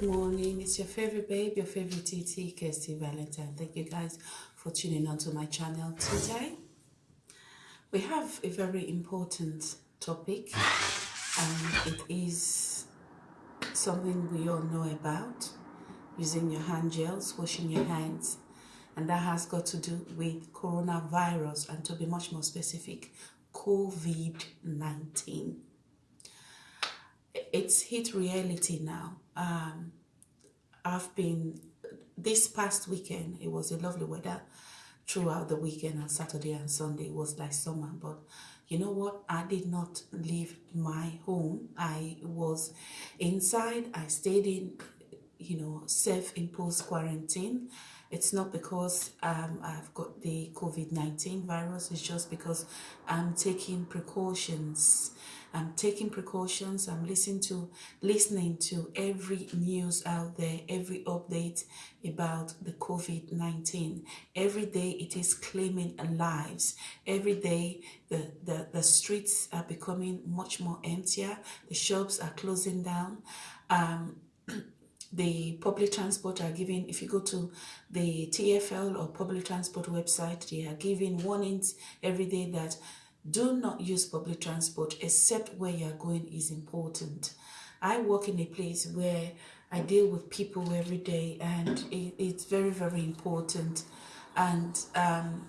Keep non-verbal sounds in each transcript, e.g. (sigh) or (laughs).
good morning. It's your favorite babe, your favorite TT, Kirsty Valentine. Thank you guys for tuning onto my channel today. We have a very important topic, and it is something we all know about using your hand gels, washing your hands, and that has got to do with coronavirus, and to be much more specific, COVID 19 it's hit reality now. Um, I've been this past weekend. It was a lovely weather throughout the weekend on Saturday and Sunday. It was like summer, but you know what? I did not leave my home. I was inside. I stayed in, you know, self-imposed quarantine. It's not because um, I've got the COVID-19 virus. It's just because I'm taking precautions I'm taking precautions. I'm listening to listening to every news out there, every update about the COVID-19. Every day it is claiming lives. Every day the, the, the streets are becoming much more emptier. The shops are closing down. Um, (clears throat) the public transport are giving, if you go to the TFL or public transport website, they are giving warnings every day that do not use public transport except where you're going is important. I work in a place where I deal with people every day and it, it's very, very important. And um,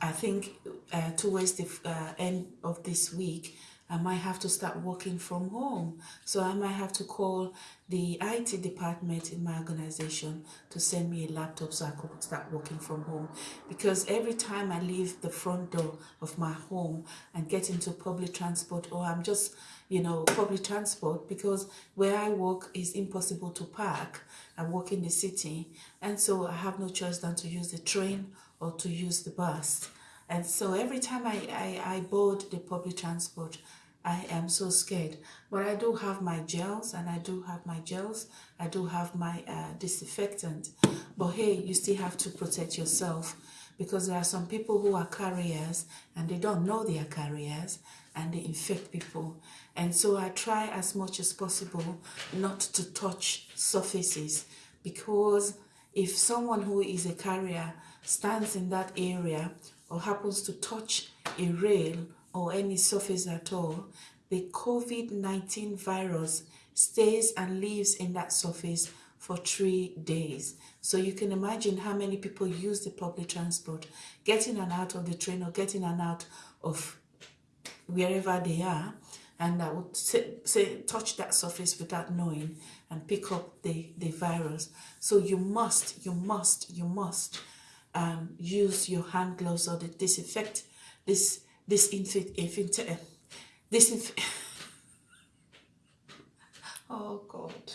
I think uh, towards the uh, end of this week, I might have to start working from home. So I might have to call the IT department in my organization to send me a laptop so I could start working from home. Because every time I leave the front door of my home and get into public transport or I'm just, you know, public transport because where I work is impossible to park. I work in the city and so I have no choice than to use the train or to use the bus. And so every time I, I, I board the public transport, I am so scared. But I do have my gels and I do have my gels. I do have my uh, disinfectant. But hey, you still have to protect yourself because there are some people who are carriers and they don't know they are carriers and they infect people. And so I try as much as possible not to touch surfaces because if someone who is a carrier stands in that area or happens to touch a rail or any surface at all, the COVID-19 virus stays and lives in that surface for three days. So you can imagine how many people use the public transport, getting and out of the train or getting and out of wherever they are, and that would say, touch that surface without knowing and pick up the, the virus. So you must, you must, you must um, use your hand gloves or the disinfect, this disinfect, infect, disinfect. oh God.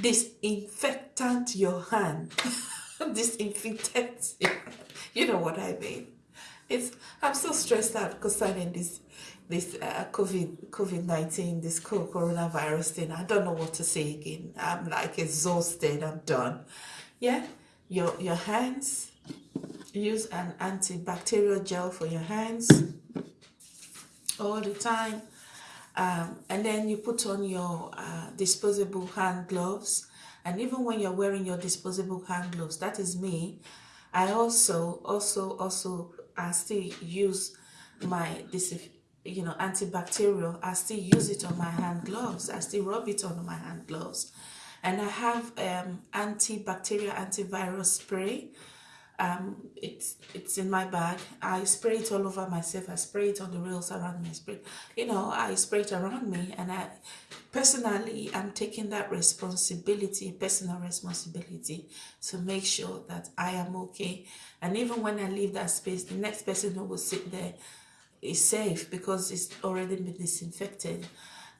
Disinfectant your hand. (laughs) Disinfectant. you know what I mean. It's I'm so stressed out concerning this this uh, COVID COVID nineteen this coronavirus thing. I don't know what to say again. I'm like exhausted. I'm done. Yeah, your your hands use an antibacterial gel for your hands all the time. Um, and then you put on your uh, disposable hand gloves. And even when you're wearing your disposable hand gloves that is me I also also also I still use my this you know antibacterial. I still use it on my hand gloves. I still rub it on my hand gloves. And I have um, antibacterial antivirus spray um, it's it's in my bag. I spray it all over myself. I spray it on the rails around me. I spray, you know, I spray it around me, and I personally I'm taking that responsibility, personal responsibility, to make sure that I am okay. And even when I leave that space, the next person who will sit there is safe because it's already been disinfected.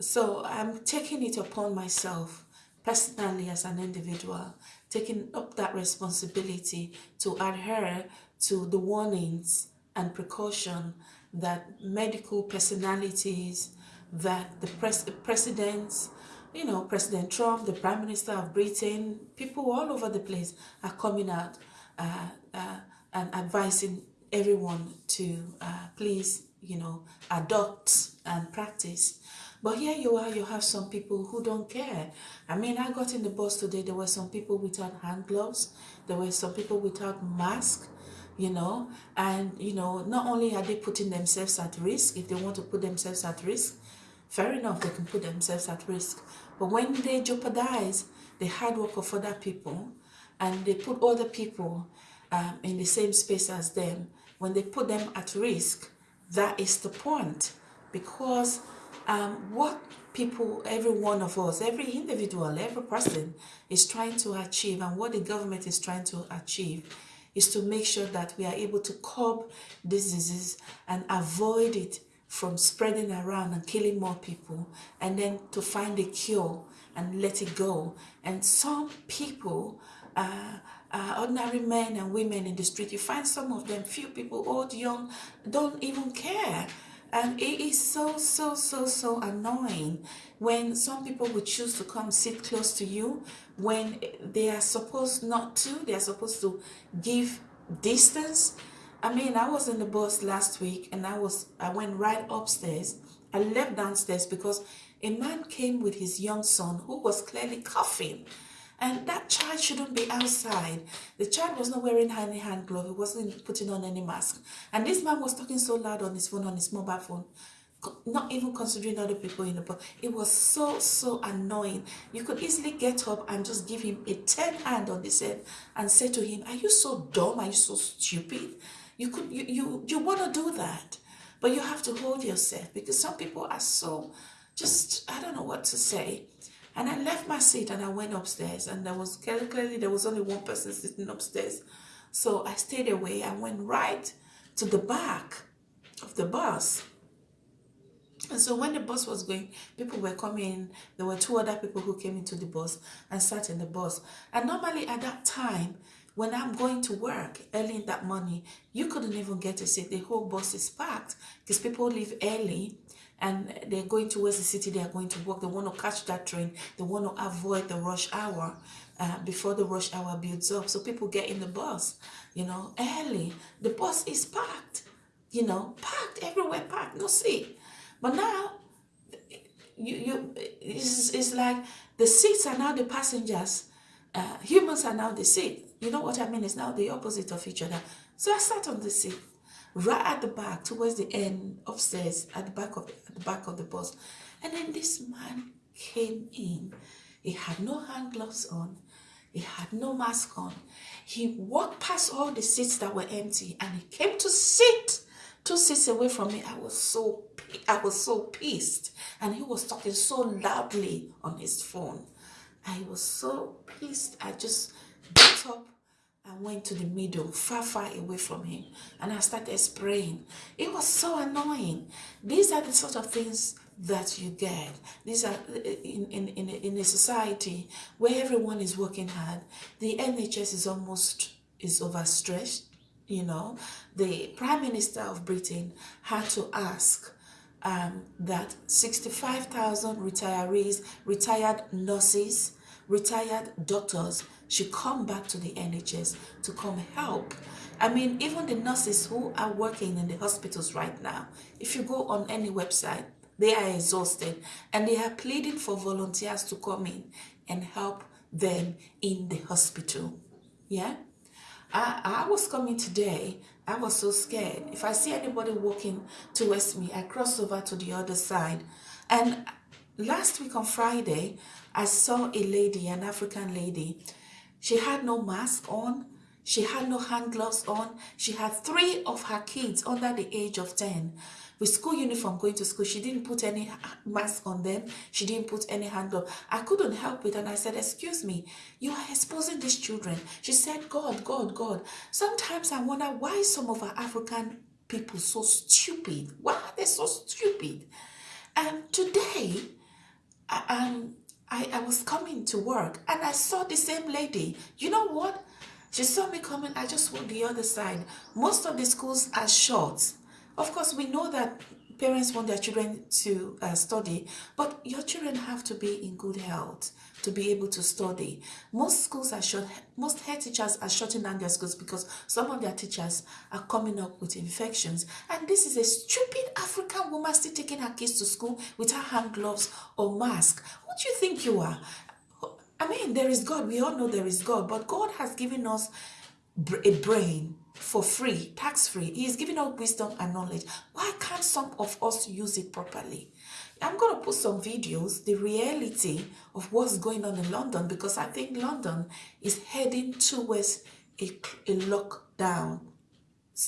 So I'm taking it upon myself personally as an individual taking up that responsibility to adhere to the warnings and precaution that medical personalities, that the pres presidents, you know, President Trump, the Prime Minister of Britain, people all over the place are coming out uh, uh, and advising everyone to uh, please, you know, adopt and practice But here you are, you have some people who don't care. I mean, I got in the bus today, there were some people without hand gloves, there were some people without mask, you know, and, you know, not only are they putting themselves at risk, if they want to put themselves at risk, fair enough, they can put themselves at risk. But when they jeopardize the hard work of other people and they put other people um, in the same space as them, when they put them at risk, that is the point. Because um, what people, every one of us, every individual, every person is trying to achieve and what the government is trying to achieve is to make sure that we are able to curb this disease and avoid it from spreading around and killing more people and then to find a cure and let it go. And some people, uh, uh, ordinary men and women in the street, you find some of them, few people, old, young, don't even care. And it is so, so, so, so annoying when some people would choose to come sit close to you when they are supposed not to, they are supposed to give distance. I mean, I was in the bus last week and I was, I went right upstairs. I left downstairs because a man came with his young son who was clearly coughing. And that child shouldn't be outside. The child was not wearing any hand glove. He wasn't putting on any mask. And this man was talking so loud on his phone, on his mobile phone, not even considering other people in the bus. It was so, so annoying. You could easily get up and just give him a 10 hand on his head and say to him, are you so dumb? Are you so stupid? You could, you, you, you want to do that. But you have to hold yourself because some people are so, just, I don't know what to say. And I left my seat and I went upstairs and there was clearly there was only one person sitting upstairs. So I stayed away. I went right to the back of the bus. And so when the bus was going, people were coming. There were two other people who came into the bus and sat in the bus. And normally at that time, when I'm going to work early in that morning, you couldn't even get a seat. The whole bus is packed because people leave early and they're going towards the city, they are going to work, they want to catch that train, they want to avoid the rush hour uh, before the rush hour builds up. So people get in the bus, you know, early. The bus is packed, you know, packed everywhere, packed, no seat. But now, you, you it's, it's like the seats are now the passengers, uh, humans are now the seat. You know what I mean? It's now the opposite of each other. So I sat on the seat right at the back towards the end upstairs at the back of the, at the back of the bus. And then this man came in. He had no hand gloves on. He had no mask on. He walked past all the seats that were empty and he came to sit two seats away from me. I was so i was so pissed. And he was talking so loudly on his phone. I was so pissed. I just got up I went to the middle, far, far away from him, and I started spraying. It was so annoying. These are the sort of things that you get. These are in, in, in, in a society where everyone is working hard. The NHS is almost is overstretched. You know, the Prime Minister of Britain had to ask um, that 65,000 retirees, retired nurses, retired doctors should come back to the NHS to come help. I mean, even the nurses who are working in the hospitals right now, if you go on any website, they are exhausted and they are pleading for volunteers to come in and help them in the hospital. Yeah? I, I was coming today, I was so scared. If I see anybody walking towards me, I cross over to the other side. And last week on Friday, I saw a lady, an African lady, she had no mask on. She had no hand gloves on. She had three of her kids under the age of 10 with school uniform going to school. She didn't put any mask on them. She didn't put any hand glove. I couldn't help it. And I said, excuse me, you are exposing these children. She said, God, God, God. Sometimes I wonder why some of our African people so stupid. Why are they so stupid? And today, um, I, I was coming to work and I saw the same lady. You know what? She saw me coming, I just went the other side. Most of the schools are short. Of course, we know that parents want their children to uh, study, but your children have to be in good health to be able to study. Most schools are shut, most head teachers are shutting down their schools because some of their teachers are coming up with infections. And this is a stupid African woman still taking her kids to school with her hand gloves or mask. What do you think you are? I mean, there is God. We all know there is God, but God has given us a brain for free, tax free. He is giving out wisdom and knowledge. Why can't some of us use it properly? I'm going to put some videos, the reality of what's going on in London, because I think London is heading towards a, a lockdown,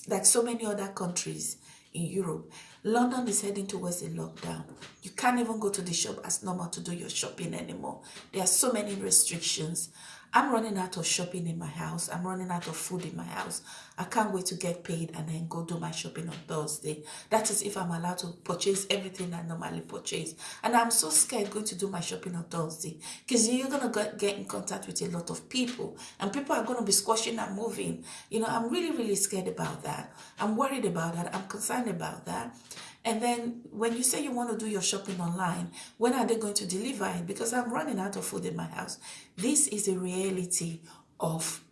like so many other countries in Europe. London is heading towards a lockdown. You can't even go to the shop as normal to do your shopping anymore. There are so many restrictions. I'm running out of shopping in my house. I'm running out of food in my house. I can't wait to get paid and then go do my shopping on Thursday. That is if I'm allowed to purchase everything I normally purchase. And I'm so scared going to do my shopping on Thursday because you're going to get in contact with a lot of people and people are going to be squashing and moving. You know, I'm really, really scared about that. I'm worried about that. I'm concerned about that. And then when you say you want to do your shopping online, when are they going to deliver it? Because I'm running out of food in my house. This is a reality of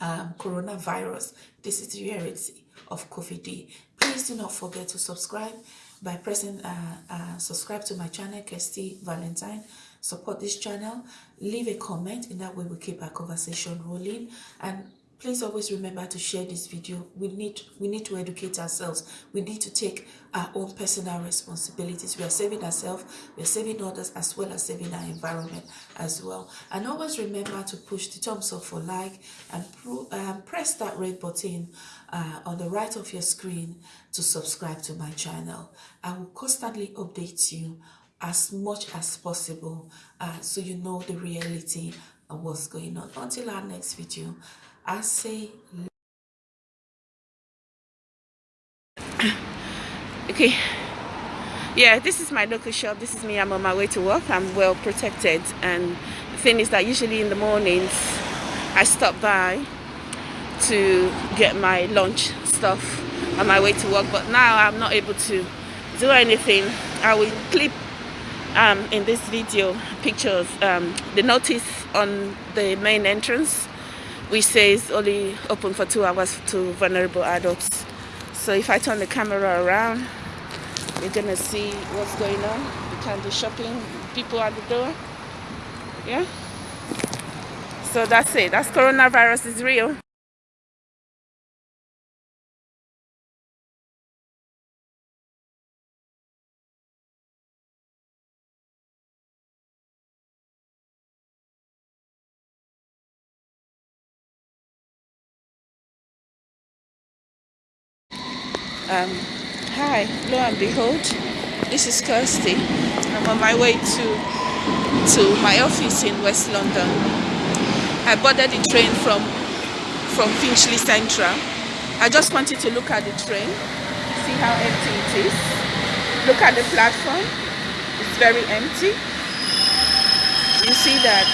um, coronavirus. This is the reality of COVID. Please do not forget to subscribe by pressing uh, uh, subscribe to my channel, Kirsty Valentine. Support this channel. Leave a comment. In that way, we keep our conversation rolling. And please always remember to share this video. We need we need to educate ourselves. We need to take our own personal responsibilities. We are saving ourselves we are saving others as well as saving our environment as well. And always remember to push the thumbs up for like and um, press that red button uh, on the right of your screen to subscribe to my channel. I will constantly update you as much as possible uh, so you know the reality of what's going on. Until our next video I say okay. Yeah this is my local shop. This is me. I'm on my way to work. I'm well protected. And the thing is that usually in the mornings I stop by to get my lunch stuff on my way to work. But now I'm not able to do anything. I will clip um, in this video pictures um, the notice on the main entrance which says only open for two hours to vulnerable adults. So if I turn the camera around, you're gonna see what's going on. You can do shopping, people at the door. Yeah. So that's it. That's coronavirus is real. Um, hi, lo and behold, this is Kirsty. I'm on my way to to my office in West London. I boarded the train from from Finchley Central. I just wanted to look at the train, see how empty it is. Look at the platform, it's very empty. You see that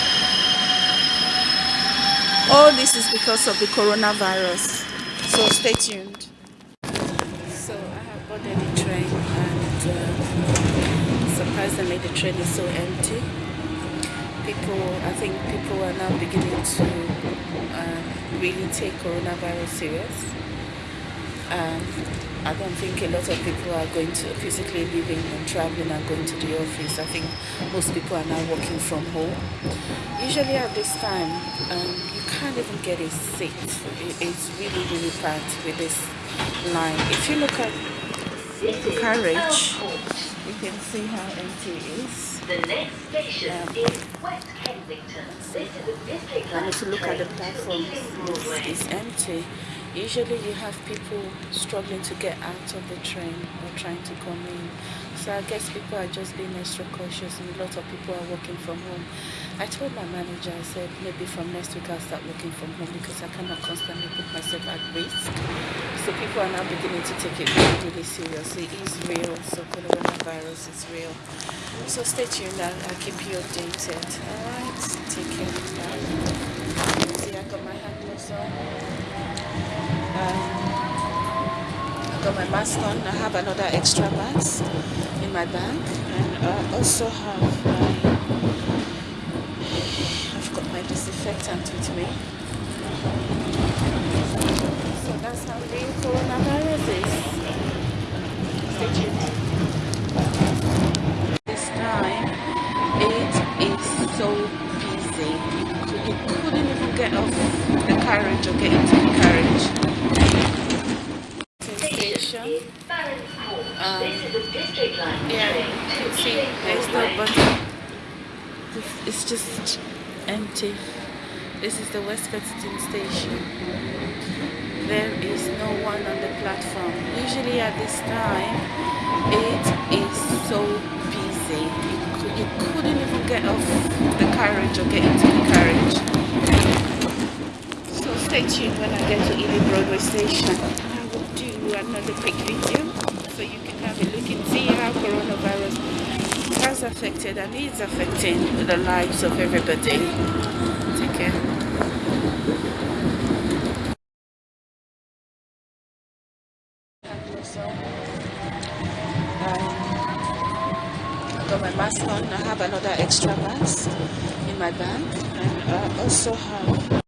all this is because of the coronavirus. So stay tuned boarded the train and the train is so empty. People, I think people are now beginning to uh, really take coronavirus serious. Um, I don't think a lot of people are going to physically leaving and traveling and going to the office. I think most people are now working from home. Usually at this time, um, you can't even get a seat. It's really, really packed with this line. If you look at the carriage. You can see how empty it is. The next station um, is West Kensington. This is a district line. to look at the platform, it's empty. Usually you have people struggling to get out of the train or trying to come in. So I guess people are just being extra cautious and a lot of people are working from home. I told my manager, I said maybe from next week I'll start working from home because I cannot constantly put myself at risk. So people are now beginning to take it really, really seriously. It is real, so coronavirus is real. So stay tuned, I'll, I'll keep you updated. Alright, take care. Bye. Got my. Um, mask on. I have another extra mask in my bag, and I also have my. I've got my disinfectant with me. So that's how real coronavirus is. Stay tuned. This time, it is so busy. You couldn't even get off the carriage or get into the carriage. Station. Um, yeah, see there's no button. Just empty. This is the West Kensington station. There is no one on the platform. Usually at this time, it is so busy. You, you couldn't even get off the carriage or get into the carriage. So stay tuned when I get to Ealing Broadway station. I will do another quick video so you can have a look and see how coronavirus has affected and is affecting the lives of everybody. Take care. um, I got my mask on I have another extra mask in my bag and I also have